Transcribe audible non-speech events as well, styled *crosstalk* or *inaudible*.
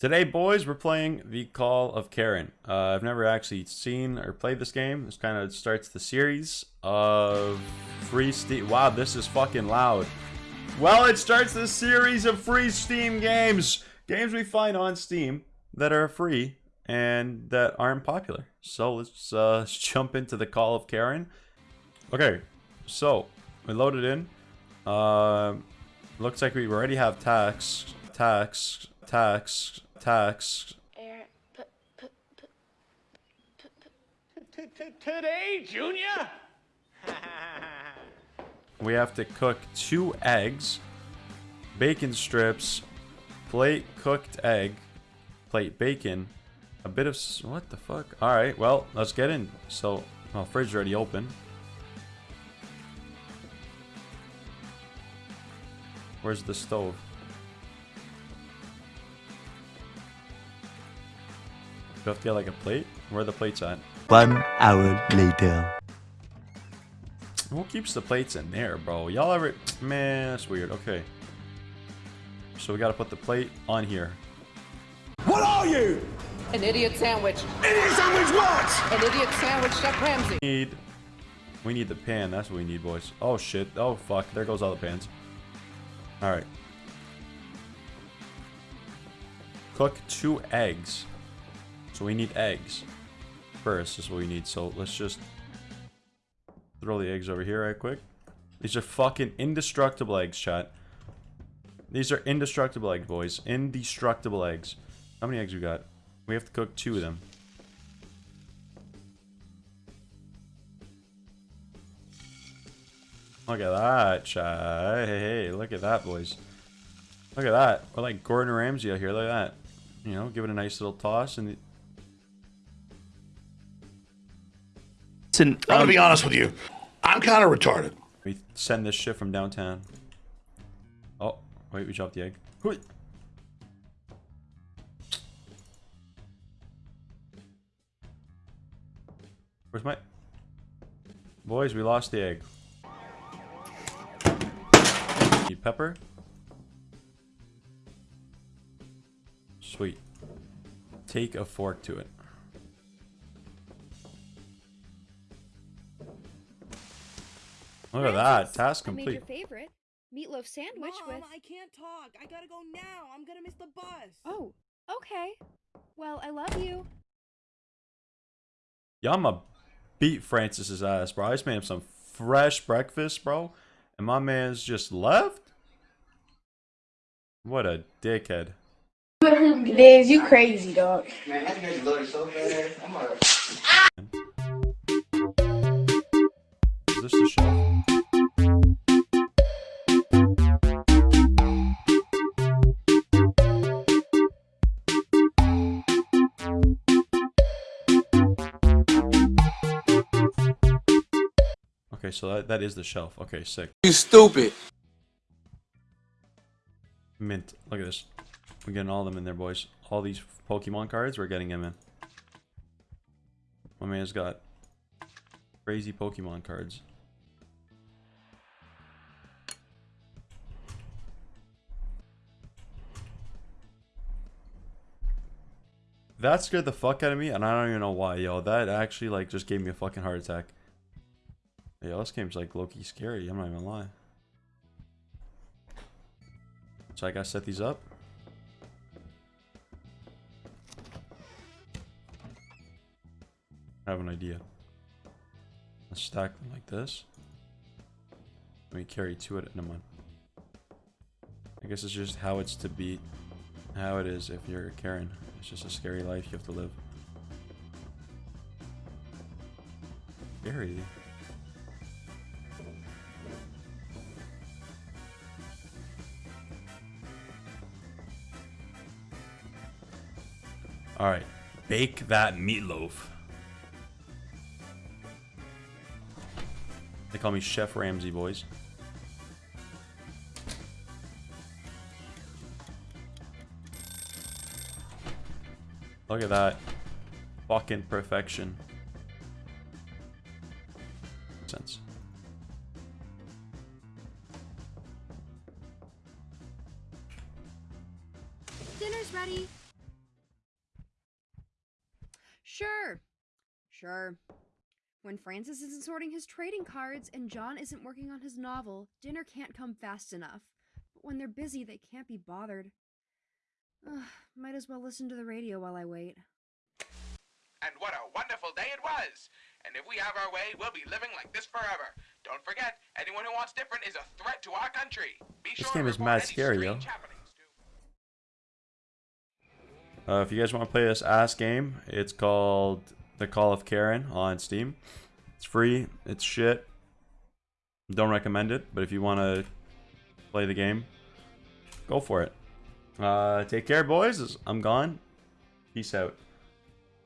Today, boys, we're playing the Call of Karen. Uh, I've never actually seen or played this game. This kind of starts the series of free Steam. Wow, this is fucking loud. Well, it starts the series of free Steam games. Games we find on Steam that are free and that aren't popular. So let's, uh, *laughs* jump into the Call of Karen. Okay, so we loaded in. Uh, looks like we already have tax, tax, tax, tax. Aaron, put, put, put, Today, Junior? We have to cook two eggs, bacon strips, plate cooked egg, plate bacon, a bit of what the fuck? All right, well let's get in. So, well, fridge already open. Where's the stove? Do you have to get like a plate? Where are the plates at? One hour later. Who keeps the plates in there, bro? Y'all ever... Man, that's weird. Okay. So we gotta put the plate on here. What are you? An idiot sandwich. Idiot sandwich what? An idiot sandwich, Chef Ramsay. Need... We need the pan. That's what we need, boys. Oh, shit. Oh, fuck. There goes all the pans. Alright. Cook two eggs. So we need eggs. First is what we need. So let's just... Throw the eggs over here right quick. These are fucking indestructible eggs, chat. These are indestructible eggs, boys. Indestructible eggs. How many eggs we got? We have to cook two of them. Look at that, chat. Hey, hey, look at that, boys. Look at that. We're like Gordon Ramsay out here. Look at that. You know, give it a nice little toss and... I'm gonna um, be honest with you. I'm kind of retarded. We send this shit from downtown. Oh, wait, we dropped the egg. Hui. Where's my... Boys, we lost the egg. Need pepper? Sweet. Take a fork to it. Look at that. Task I made complete. your favorite meatloaf sandwich Mom, with. I can't talk. I gotta go now. I'm gonna miss the bus. Oh, okay. Well, I love you. Yeah, I'ma beat Francis's ass, bro. I just made him some fresh breakfast, bro. And my man's just left? What a dickhead. Liz, you crazy, dog. Man, that nigga loaded so fast. I'm like, Is this the shelf? So that, that is the shelf. Okay, sick. you stupid. Mint. Look at this. We're getting all of them in there, boys. All these Pokemon cards, we're getting them in. My man's got crazy Pokemon cards. That scared the fuck out of me, and I don't even know why, yo. That actually, like, just gave me a fucking heart attack. Yo, this game's, like, low-key scary, I'm not even lie. So I gotta set these up. I have an idea. Let's stack them like this. Let me carry two at a month. I guess it's just how it's to be, how it is if you're Karen. It's just a scary life you have to live. Scary. All right, bake that meatloaf. They call me Chef Ramsay, boys. Look at that. Fucking perfection. Sense. Dinner's ready. Sure. Sure. When Francis isn't sorting his trading cards and John isn't working on his novel, dinner can't come fast enough. But when they're busy, they can't be bothered. Ugh, might as well listen to the radio while I wait. And what a wonderful day it was! And if we have our way, we'll be living like this forever. Don't forget, anyone who wants different is a threat to our country. Be This sure game to is report mad any scary, yo. strange Uh, if you guys want to play this ass game, it's called The Call of Karen on Steam. It's free. It's shit. Don't recommend it, but if you want to play the game, go for it. Uh, take care, boys. I'm gone. Peace out.